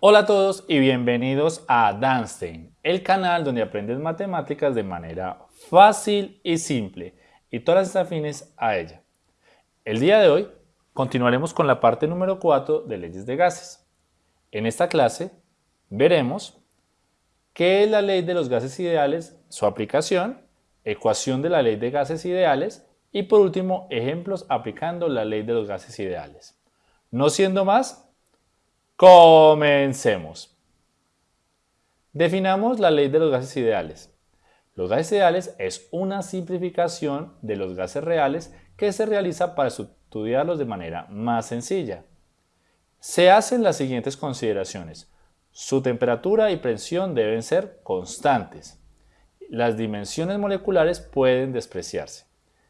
Hola a todos y bienvenidos a Danstein, el canal donde aprendes matemáticas de manera fácil y simple y todas las afines a ella. El día de hoy continuaremos con la parte número 4 de leyes de gases. En esta clase veremos qué es la ley de los gases ideales, su aplicación, ecuación de la ley de gases ideales y por último ejemplos aplicando la ley de los gases ideales. No siendo más, comencemos. Definamos la ley de los gases ideales. Los gases ideales es una simplificación de los gases reales que se realiza para estudiarlos de manera más sencilla. Se hacen las siguientes consideraciones. Su temperatura y presión deben ser constantes. Las dimensiones moleculares pueden despreciarse.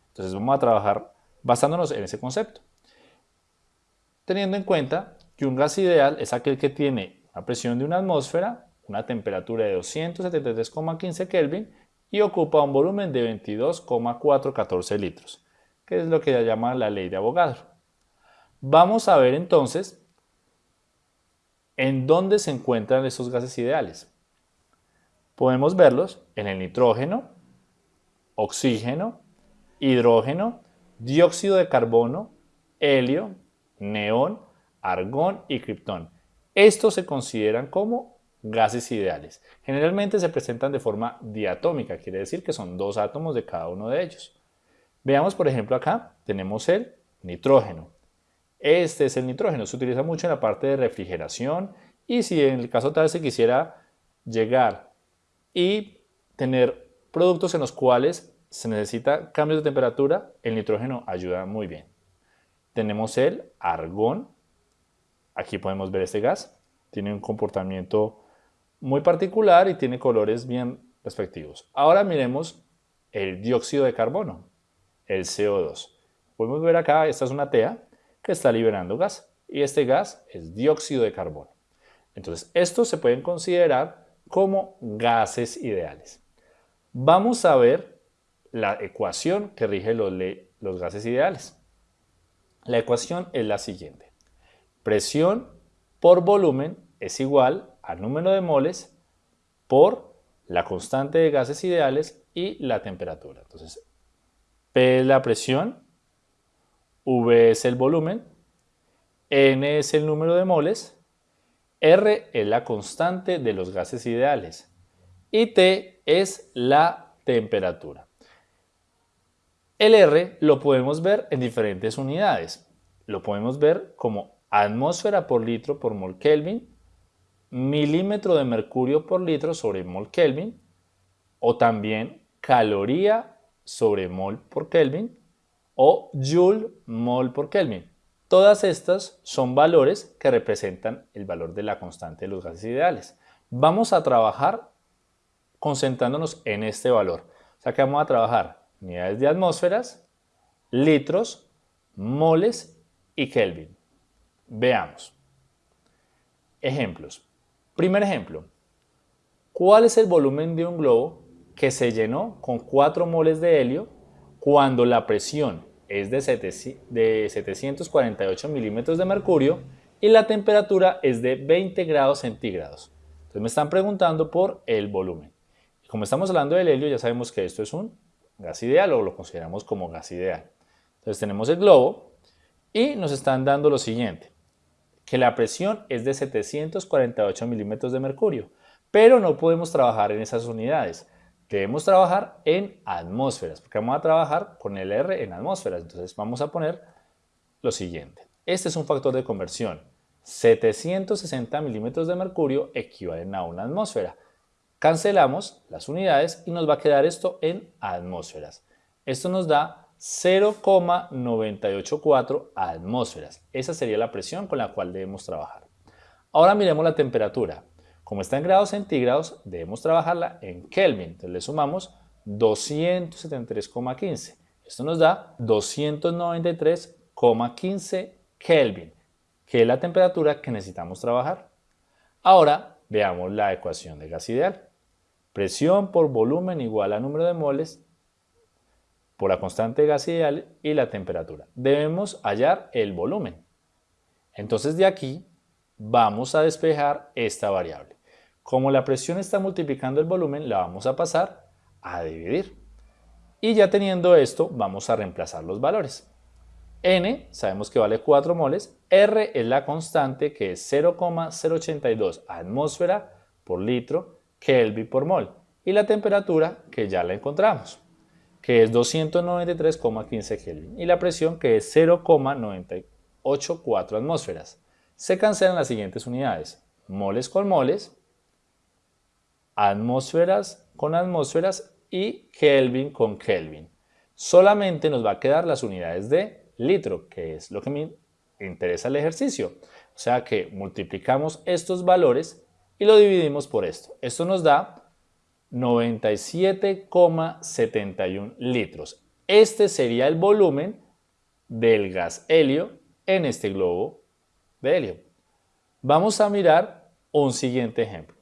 Entonces vamos a trabajar basándonos en ese concepto. Teniendo en cuenta que un gas ideal es aquel que tiene una presión de una atmósfera, una temperatura de 273,15 Kelvin y ocupa un volumen de 22,414 litros, que es lo que se llama la ley de Avogadro. Vamos a ver entonces en dónde se encuentran esos gases ideales. Podemos verlos en el nitrógeno, oxígeno, hidrógeno, dióxido de carbono, helio, neón, argón y criptón. Estos se consideran como gases ideales. Generalmente se presentan de forma diatómica, quiere decir que son dos átomos de cada uno de ellos. Veamos por ejemplo acá, tenemos el nitrógeno. Este es el nitrógeno, se utiliza mucho en la parte de refrigeración y si en el caso tal se quisiera llegar y tener productos en los cuales se necesita cambios de temperatura, el nitrógeno ayuda muy bien. Tenemos el argón, aquí podemos ver este gas, tiene un comportamiento muy particular y tiene colores bien respectivos. Ahora miremos el dióxido de carbono, el CO2. Podemos ver acá, esta es una tea que está liberando gas y este gas es dióxido de carbono. Entonces, estos se pueden considerar como gases ideales. Vamos a ver la ecuación que rige los, los gases ideales. La ecuación es la siguiente. Presión por volumen es igual al número de moles por la constante de gases ideales y la temperatura. Entonces, P es la presión, V es el volumen, N es el número de moles, R es la constante de los gases ideales y T es la temperatura. El R lo podemos ver en diferentes unidades. Lo podemos ver como atmósfera por litro por mol Kelvin, milímetro de mercurio por litro sobre mol Kelvin, o también caloría sobre mol por Kelvin, o joule mol por Kelvin. Todas estas son valores que representan el valor de la constante de los gases ideales. Vamos a trabajar concentrándonos en este valor. O sea que vamos a trabajar unidades de atmósferas, litros, moles y Kelvin. Veamos. Ejemplos. Primer ejemplo. ¿Cuál es el volumen de un globo que se llenó con 4 moles de helio cuando la presión es de 748 milímetros de mercurio y la temperatura es de 20 grados centígrados? Entonces me están preguntando por el volumen. Como estamos hablando del helio, ya sabemos que esto es un gas ideal o lo consideramos como gas ideal. Entonces tenemos el globo y nos están dando lo siguiente, que la presión es de 748 milímetros de mercurio, pero no podemos trabajar en esas unidades. Debemos trabajar en atmósferas, porque vamos a trabajar con el R en atmósferas. Entonces vamos a poner lo siguiente. Este es un factor de conversión. 760 milímetros de mercurio equivalen a una atmósfera. Cancelamos las unidades y nos va a quedar esto en atmósferas. Esto nos da 0,984 atmósferas. Esa sería la presión con la cual debemos trabajar. Ahora miremos la temperatura. Como está en grados centígrados, debemos trabajarla en Kelvin. Entonces le sumamos 273,15. Esto nos da 293,15 Kelvin, que es la temperatura que necesitamos trabajar. Ahora veamos la ecuación de gas ideal. Presión por volumen igual a número de moles por la constante gas ideal y la temperatura. Debemos hallar el volumen. Entonces de aquí vamos a despejar esta variable. Como la presión está multiplicando el volumen, la vamos a pasar a dividir. Y ya teniendo esto, vamos a reemplazar los valores. N sabemos que vale 4 moles, R es la constante que es 0,082 atmósfera por litro Kelvin por mol y la temperatura que ya la encontramos que es 293,15 Kelvin y la presión que es 0,984 atmósferas. Se cancelan las siguientes unidades, moles con moles, atmósferas con atmósferas y Kelvin con Kelvin. Solamente nos va a quedar las unidades de litro, que es lo que me interesa el ejercicio. O sea que multiplicamos estos valores y lo dividimos por esto. Esto nos da 97,71 litros. Este sería el volumen del gas helio en este globo de helio. Vamos a mirar un siguiente ejemplo.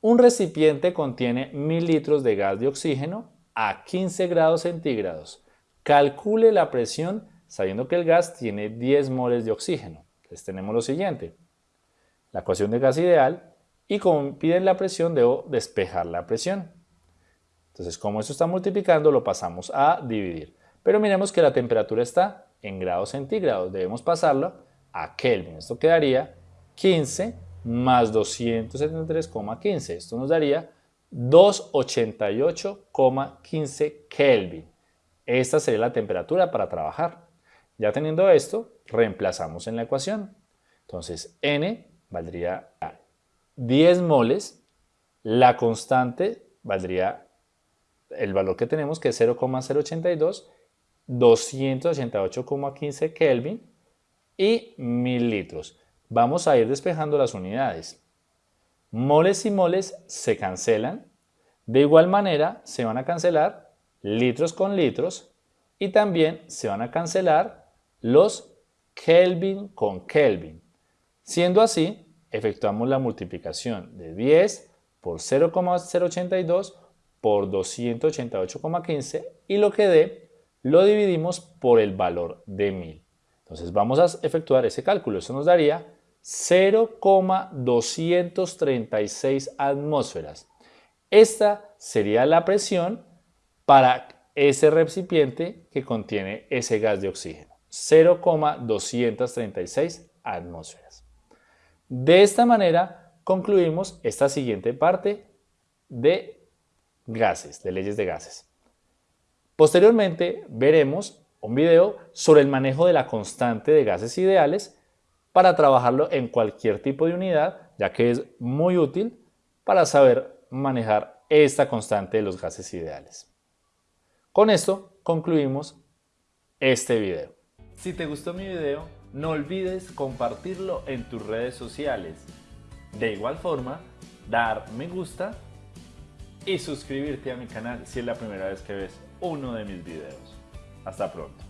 Un recipiente contiene 1000 litros de gas de oxígeno a 15 grados centígrados. Calcule la presión sabiendo que el gas tiene 10 moles de oxígeno. Entonces tenemos lo siguiente. La ecuación de gas ideal y como piden la presión debo despejar la presión. Entonces como esto está multiplicando lo pasamos a dividir. Pero miremos que la temperatura está en grados centígrados, debemos pasarlo a Kelvin. Esto quedaría 15 más 273,15. Esto nos daría 288,15 Kelvin. Esta sería la temperatura para trabajar. Ya teniendo esto, reemplazamos en la ecuación. Entonces, N valdría 10 moles. La constante valdría el valor que tenemos, que es 0,082, 288,15 Kelvin y 1000 litros. Vamos a ir despejando las unidades. Moles y moles se cancelan. De igual manera se van a cancelar litros con litros y también se van a cancelar los Kelvin con Kelvin. Siendo así, efectuamos la multiplicación de 10 por 0,082 por 288,15 y lo que dé lo dividimos por el valor de 1000. Entonces vamos a efectuar ese cálculo. Eso nos daría 0,236 atmósferas. Esta sería la presión para ese recipiente que contiene ese gas de oxígeno. 0,236 atmósferas. De esta manera concluimos esta siguiente parte de gases, de leyes de gases. Posteriormente veremos un video sobre el manejo de la constante de gases ideales para trabajarlo en cualquier tipo de unidad, ya que es muy útil para saber manejar esta constante de los gases ideales. Con esto concluimos este video. Si te gustó mi video, no olvides compartirlo en tus redes sociales. De igual forma, dar me gusta y suscribirte a mi canal si es la primera vez que ves uno de mis videos. Hasta pronto.